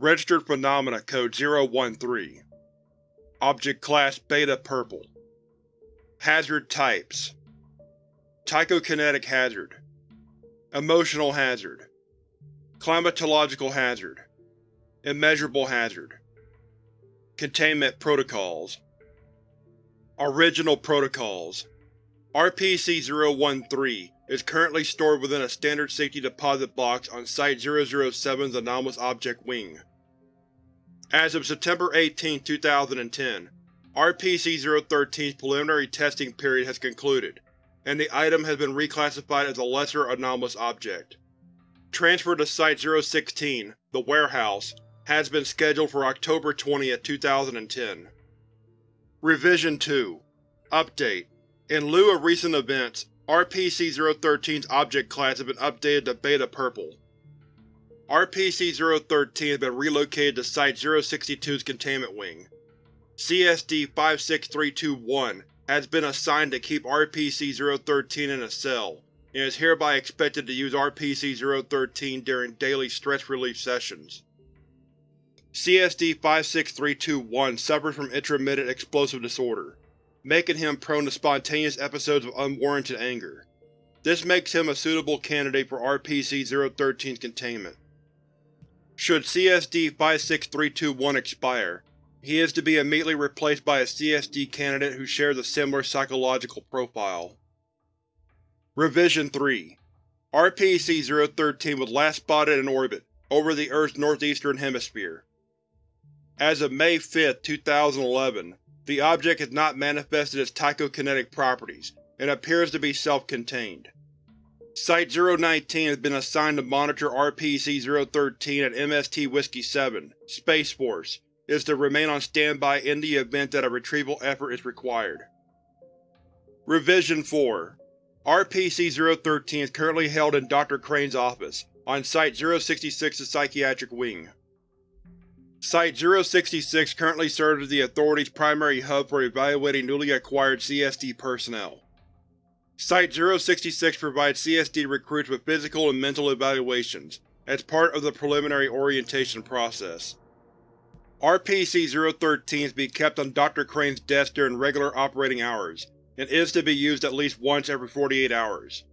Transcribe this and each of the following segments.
Registered Phenomena Code 013 Object Class Beta Purple. Hazard Types. Tychokinetic Hazard. Emotional Hazard. Climatological Hazard. Immeasurable Hazard. Containment Protocols. Original Protocols. RPC-013 is currently stored within a standard safety deposit box on Site-007's Anomalous Object Wing. As of September 18, 2010, RPC-013's preliminary testing period has concluded, and the item has been reclassified as a Lesser Anomalous Object. Transfer to Site-016, the warehouse, has been scheduled for October 20, 2010. Revision 2 Update In lieu of recent events, RPC-013's object class has been updated to Beta Purple. RPC-013 has been relocated to Site-062's containment wing. CSD-56321 has been assigned to keep RPC-013 in a cell, and is hereby expected to use RPC-013 during daily stress relief sessions. CSD-56321 suffers from intermittent explosive disorder, making him prone to spontaneous episodes of unwarranted anger. This makes him a suitable candidate for RPC-013's containment. Should CSD-56321 expire, he is to be immediately replaced by a CSD candidate who shares a similar psychological profile. Revision 3 RPC-013 was last spotted in orbit, over the Earth's northeastern hemisphere. As of May 5, 2011, the object has not manifested its tychokinetic properties, and appears to be self-contained. Site-019 has been assigned to monitor RPC-013 at MST Whiskey-7, Space Force, is to remain on standby in the event that a retrieval effort is required. Revision 4 RPC-013 is currently held in Dr. Crane's office, on Site-066's Psychiatric Wing. Site-066 currently serves as the Authority's primary hub for evaluating newly acquired CSD personnel. Site-066 provides CSD recruits with physical and mental evaluations, as part of the preliminary orientation process. RPC-013 is to be kept on Dr. Crane's desk during regular operating hours, and is to be used at least once every 48 hours.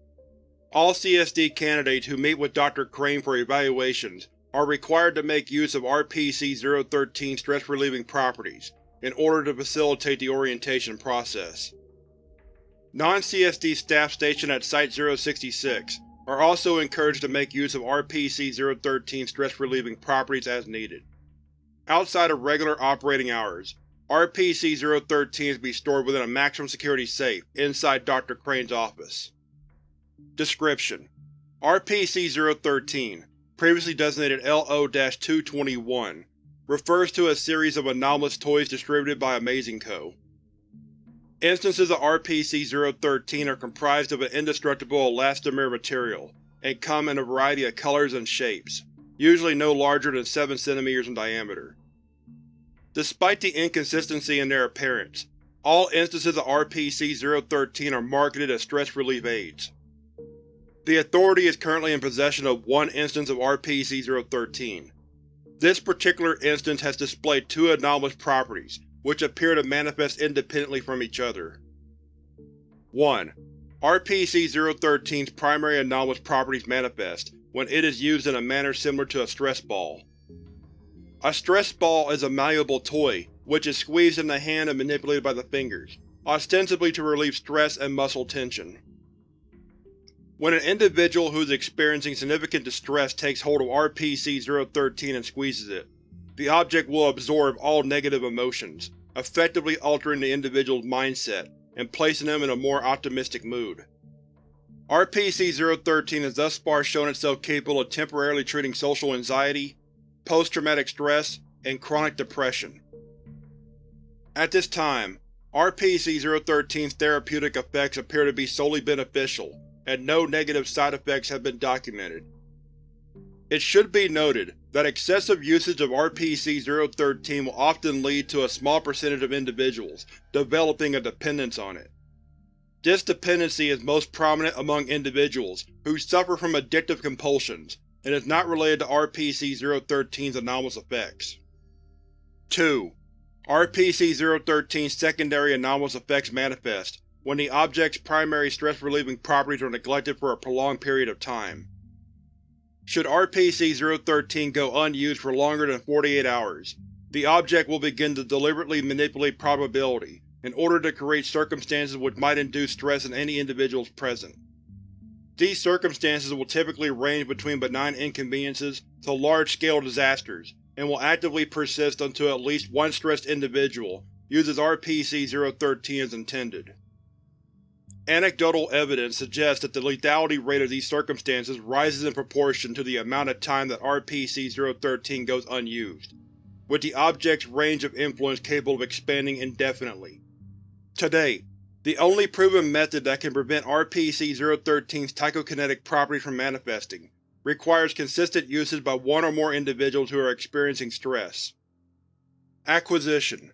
All CSD candidates who meet with Dr. Crane for evaluations are required to make use of RPC-013's stress-relieving properties in order to facilitate the orientation process. Non-CSD staff stationed at Site-066 are also encouraged to make use of RPC-013's stress-relieving properties as needed. Outside of regular operating hours, RPC-013 is to be stored within a maximum security safe inside Dr. Crane's office. Description: RPC-013, previously designated LO-221, refers to a series of anomalous toys distributed by Amazing Co. Instances of RPC-013 are comprised of an indestructible elastomer material, and come in a variety of colors and shapes usually no larger than 7 cm in diameter. Despite the inconsistency in their appearance, all instances of RPC-013 are marketed as stress relief aids. The Authority is currently in possession of one instance of RPC-013. This particular instance has displayed two anomalous properties, which appear to manifest independently from each other. 1. RPC-013's primary anomalous properties manifest when it is used in a manner similar to a stress ball. A stress ball is a malleable toy which is squeezed in the hand and manipulated by the fingers, ostensibly to relieve stress and muscle tension. When an individual who is experiencing significant distress takes hold of RPC-013 and squeezes it, the object will absorb all negative emotions, effectively altering the individual's mindset and placing them in a more optimistic mood. RPC-013 has thus far shown itself capable of temporarily treating social anxiety, post-traumatic stress, and chronic depression. At this time, RPC-013's therapeutic effects appear to be solely beneficial, and no negative side effects have been documented. It should be noted that excessive usage of RPC-013 will often lead to a small percentage of individuals developing a dependence on it. This dependency is most prominent among individuals who suffer from addictive compulsions, and is not related to RPC-013's anomalous effects. 2. RPC-013's secondary anomalous effects manifest when the object's primary stress-relieving properties are neglected for a prolonged period of time. Should RPC-013 go unused for longer than 48 hours, the object will begin to deliberately manipulate probability in order to create circumstances which might induce stress in any individuals present. These circumstances will typically range between benign inconveniences to large-scale disasters, and will actively persist until at least one stressed individual uses RPC-013 as intended. Anecdotal evidence suggests that the lethality rate of these circumstances rises in proportion to the amount of time that RPC-013 goes unused, with the object's range of influence capable of expanding indefinitely. To date, the only proven method that can prevent RPC-013's tychokinetic properties from manifesting requires consistent usage by one or more individuals who are experiencing stress. Acquisition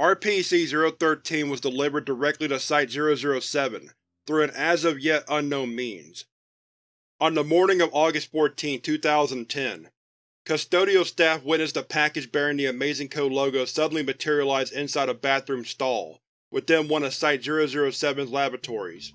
RPC-013 was delivered directly to Site-007 through an as-of-yet unknown means. On the morning of August 14, 2010, custodial staff witnessed a package bearing the Amazing Co logo suddenly materialize inside a bathroom stall within one of Site-007's laboratories.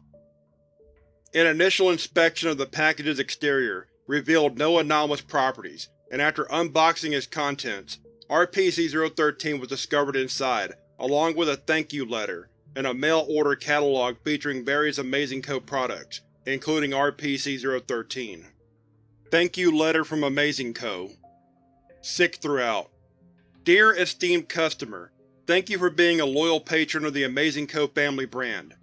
An initial inspection of the package's exterior revealed no anomalous properties, and after unboxing its contents, RPC-013 was discovered inside, along with a thank you letter and a mail-order catalog featuring various Amazing Co. products, including RPC-013. Thank you letter from Amazing Co. Sic throughout. Dear esteemed customer, thank you for being a loyal patron of the Amazing Co. family brand.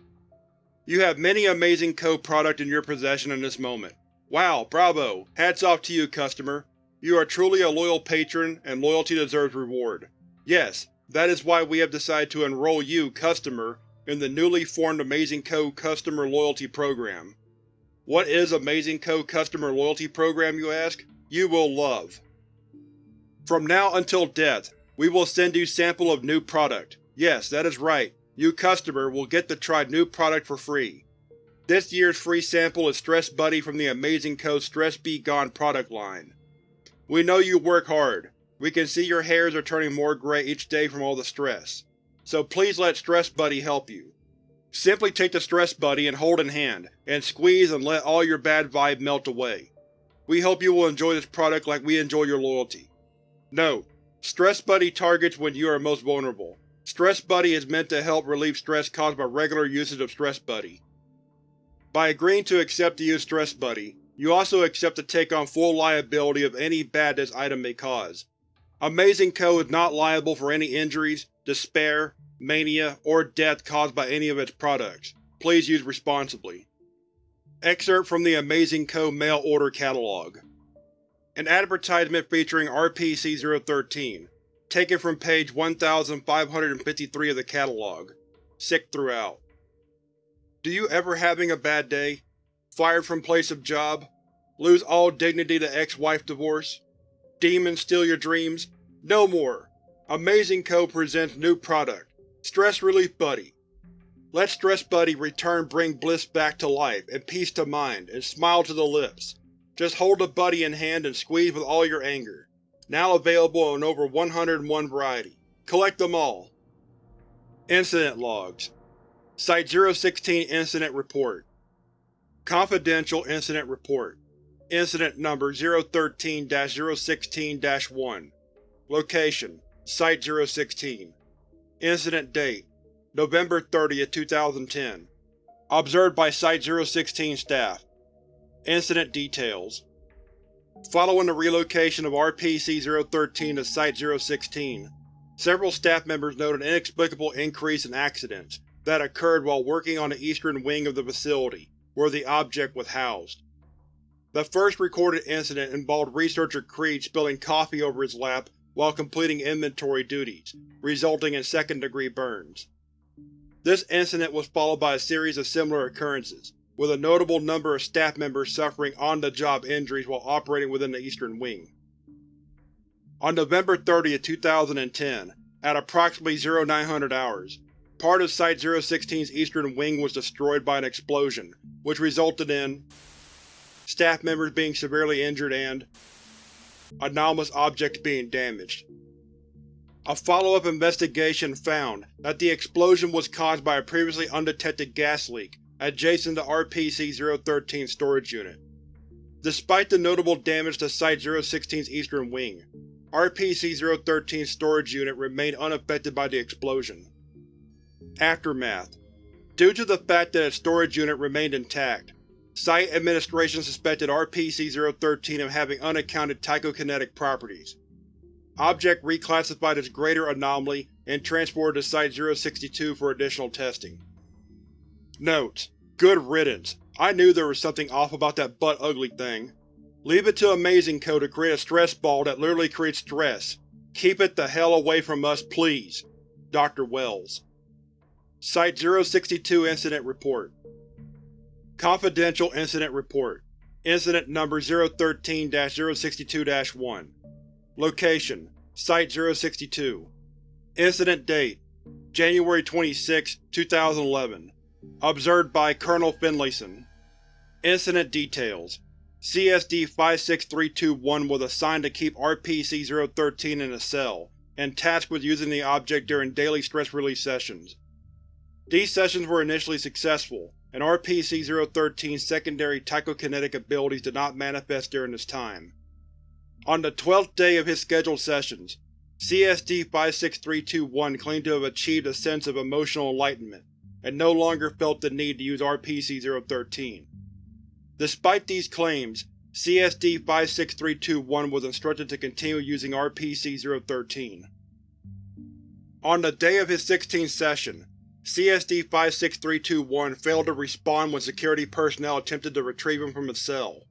You have many Amazing Co. product in your possession in this moment. Wow, bravo! Hats off to you, customer. You are truly a loyal patron, and loyalty deserves reward. Yes, that is why we have decided to enroll you, customer, in the newly formed Amazing Co. Customer Loyalty Program. What is Amazing Co. Customer Loyalty Program, you ask? You will love. From now until death, we will send you sample of new product. Yes, that is right. You customer will get to try new product for free. This year's free sample is Stress Buddy from the Amazing Co. Stress Be Gone product line. We know you work hard. We can see your hairs are turning more gray each day from all the stress. So please let Stress Buddy help you. Simply take the Stress Buddy and hold in hand, and squeeze and let all your bad vibe melt away. We hope you will enjoy this product like we enjoy your loyalty. Note: Stress Buddy targets when you are most vulnerable. Stress Buddy is meant to help relieve stress caused by regular usage of Stress Buddy. By agreeing to accept the use Stress Buddy, you also accept to take on full liability of any bad this item may cause. Amazing Co. is not liable for any injuries, despair, mania, or death caused by any of its products. Please use responsibly. Excerpt from the Amazing Co. Mail Order Catalog An advertisement featuring RPC-013, taken from page 1553 of the catalog. Sic throughout. Do you ever having a bad day? Fired from place of job? Lose all dignity to ex-wife divorce? Demons steal your dreams? No more! Amazing Co. presents new product, Stress Relief Buddy. Let Stress Buddy return bring bliss back to life, and peace to mind, and smile to the lips. Just hold the buddy in hand and squeeze with all your anger. Now available in over 101 variety. Collect them all. Incident Logs Site-016 Incident Report Confidential Incident Report Incident Number 013-016-1 Location: Site-016 Incident Date: November 30, 2010 Observed by Site-016 staff. Incident Details. Following the relocation of RPC-013 to Site-016, several staff members noted an inexplicable increase in accidents that occurred while working on the eastern wing of the facility, where the object was housed. The first recorded incident involved researcher Creed spilling coffee over his lap while completing inventory duties, resulting in second-degree burns. This incident was followed by a series of similar occurrences, with a notable number of staff members suffering on-the-job injuries while operating within the Eastern Wing. On November 30, 2010, at approximately 0900 hours, Part of Site-016's eastern wing was destroyed by an explosion, which resulted in staff members being severely injured and anomalous objects being damaged. A follow-up investigation found that the explosion was caused by a previously undetected gas leak adjacent to RPC-013's storage unit. Despite the notable damage to Site-016's eastern wing, RPC-013's storage unit remained unaffected by the explosion. Aftermath Due to the fact that its storage unit remained intact, Site Administration suspected RPC-013 of having unaccounted tychokinetic properties. Object reclassified as Greater Anomaly and transported to Site-062 for additional testing. Notes: Good riddance. I knew there was something off about that butt-ugly thing. Leave it to Amazing Co. to create a stress ball that literally creates stress. Keep it the hell away from us, please. Dr. Wells Site-062 Incident Report Confidential Incident Report. Incident Number 013-062-1 Location: Site-062 Incident Date: January 26, 2011 Observed by Colonel Finlayson. Incident Details CSD-56321 was assigned to keep RPC-013 in a cell, and tasked with using the object during daily stress release sessions. These sessions were initially successful, and RPC-013's secondary tychokinetic abilities did not manifest during this time. On the twelfth day of his scheduled sessions, CSD-56321 claimed to have achieved a sense of emotional enlightenment, and no longer felt the need to use RPC-013. Despite these claims, CSD-56321 was instructed to continue using RPC-013. On the day of his 16th session, CSD-56321 failed to respond when security personnel attempted to retrieve him from his cell.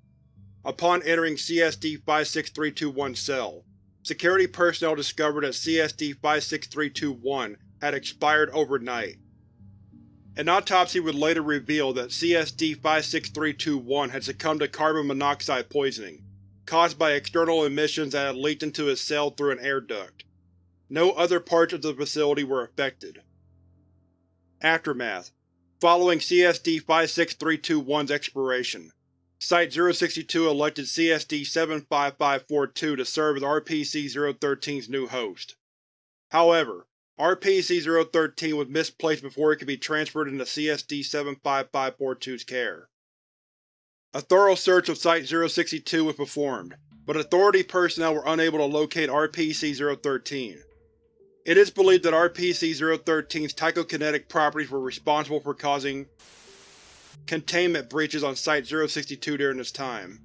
Upon entering CSD-56321's cell, security personnel discovered that CSD-56321 had expired overnight. An autopsy would later reveal that CSD-56321 had succumbed to carbon monoxide poisoning, caused by external emissions that had leaked into his cell through an air duct. No other parts of the facility were affected. Aftermath Following CSD-56321's expiration, Site-062 elected CSD-75542 to serve as RPC-013's new host. However, RPC-013 was misplaced before it could be transferred into CSD-75542's care. A thorough search of Site-062 was performed, but Authority personnel were unable to locate RPC-013. It is believed that RPC-013's tychokinetic properties were responsible for causing containment breaches on Site-062 during this time.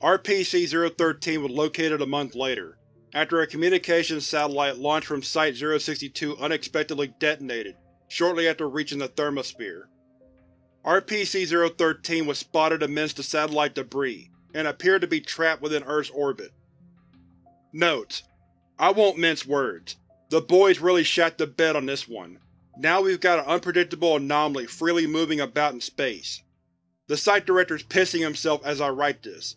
RPC-013 was located a month later, after a communications satellite launched from Site-062 unexpectedly detonated shortly after reaching the thermosphere. RPC-013 was spotted amidst the satellite debris, and appeared to be trapped within Earth's orbit. Notes: I won't mince words. The boys really shat the bed on this one. Now we've got an unpredictable anomaly freely moving about in space. The site director's pissing himself as I write this.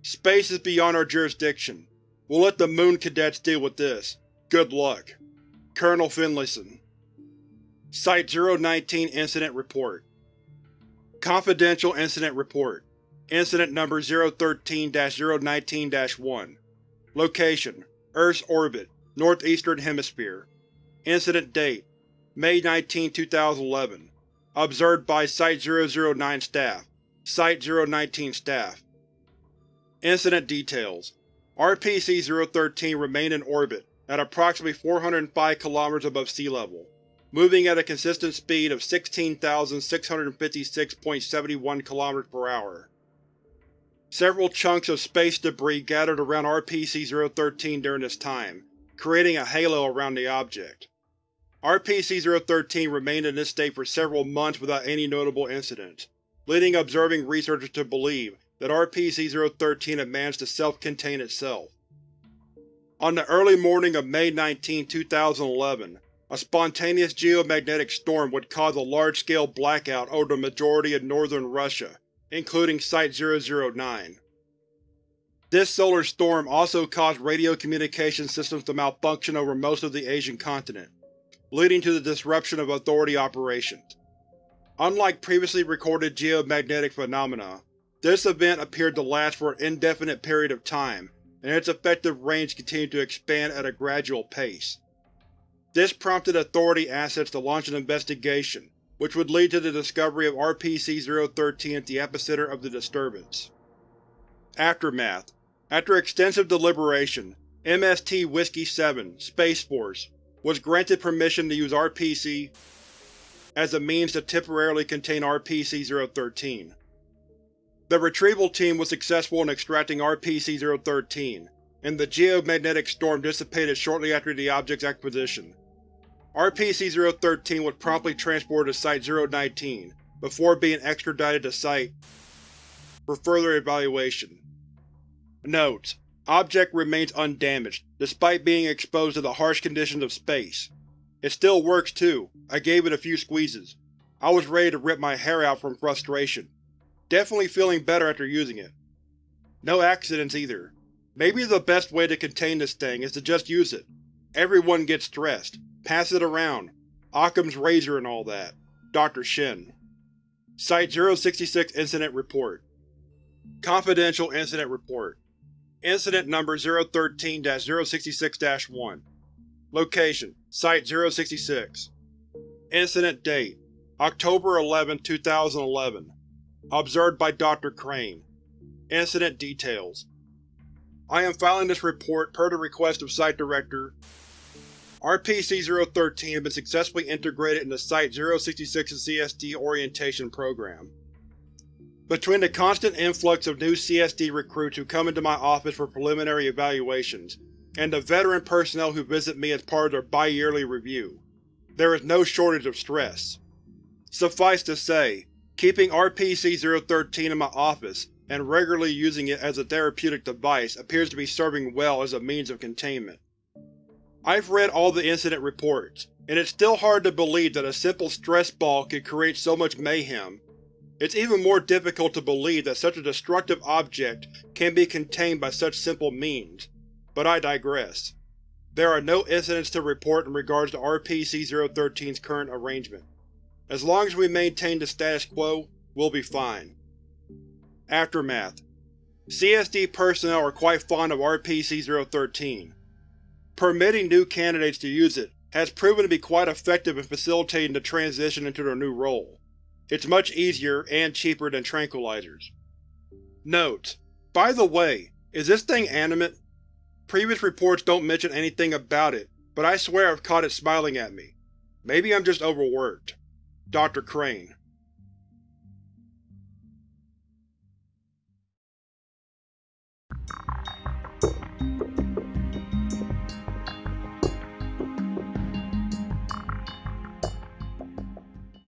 Space is beyond our jurisdiction. We'll let the Moon Cadets deal with this. Good luck. Colonel Finlayson Site-019 Incident Report Confidential Incident Report Incident Number 013-019-1 Location Earth's orbit, Northeastern Hemisphere. Incident date: May 19, 2011. Observed by Site-009 staff. Site-019 staff. Incident details: RPC-013 remained in orbit at approximately 405 km above sea level, moving at a consistent speed of 16,656.71 km per hour. Several chunks of space debris gathered around RPC-013 during this time, creating a halo around the object. RPC-013 remained in this state for several months without any notable incidents, leading observing researchers to believe that RPC-013 had managed to self-contain itself. On the early morning of May 19, 2011, a spontaneous geomagnetic storm would cause a large-scale blackout over the majority of northern Russia including Site-009. This solar storm also caused radio communication systems to malfunction over most of the Asian continent, leading to the disruption of Authority operations. Unlike previously recorded geomagnetic phenomena, This event appeared to last for an indefinite period of time, and its effective range continued to expand at a gradual pace. This prompted Authority assets to launch an investigation, which would lead to the discovery of RPC-013 at the epicenter of the disturbance. Aftermath After extensive deliberation, MST Whiskey-7, Space Force, was granted permission to use RPC as a means to temporarily contain RPC-013. The retrieval team was successful in extracting RPC-013, and the geomagnetic storm dissipated shortly after the object's acquisition. RPC-013 was promptly transported to Site-019, before being extradited to Site for further evaluation. Note: Object remains undamaged, despite being exposed to the harsh conditions of space. It still works too, I gave it a few squeezes. I was ready to rip my hair out from frustration. Definitely feeling better after using it. No accidents either. Maybe the best way to contain this thing is to just use it. Everyone gets stressed. Pass it around. Occam's razor and all that. Dr. Shen. Site-066 Incident Report Confidential Incident Report Incident Number 013-066-1 Location: Site-066 Incident Date: October 11, 2011 Observed by Dr. Crane Incident Details I am filing this report per the request of Site Director RPC-013 has been successfully integrated into Site-066's CSD orientation program. Between the constant influx of new CSD recruits who come into my office for preliminary evaluations, and the veteran personnel who visit me as part of their bi-yearly review, there is no shortage of stress. Suffice to say, keeping RPC-013 in my office and regularly using it as a therapeutic device appears to be serving well as a means of containment. I've read all the incident reports, and it's still hard to believe that a simple stress ball could create so much mayhem. It's even more difficult to believe that such a destructive object can be contained by such simple means, but I digress. There are no incidents to report in regards to RPC-013's current arrangement. As long as we maintain the status quo, we'll be fine. Aftermath CSD personnel are quite fond of RPC-013. Permitting new candidates to use it has proven to be quite effective in facilitating the transition into their new role. It's much easier and cheaper than tranquilizers. Note: By the way, is this thing animate? Previous reports don't mention anything about it, but I swear I've caught it smiling at me. Maybe I'm just overworked. Dr. Crane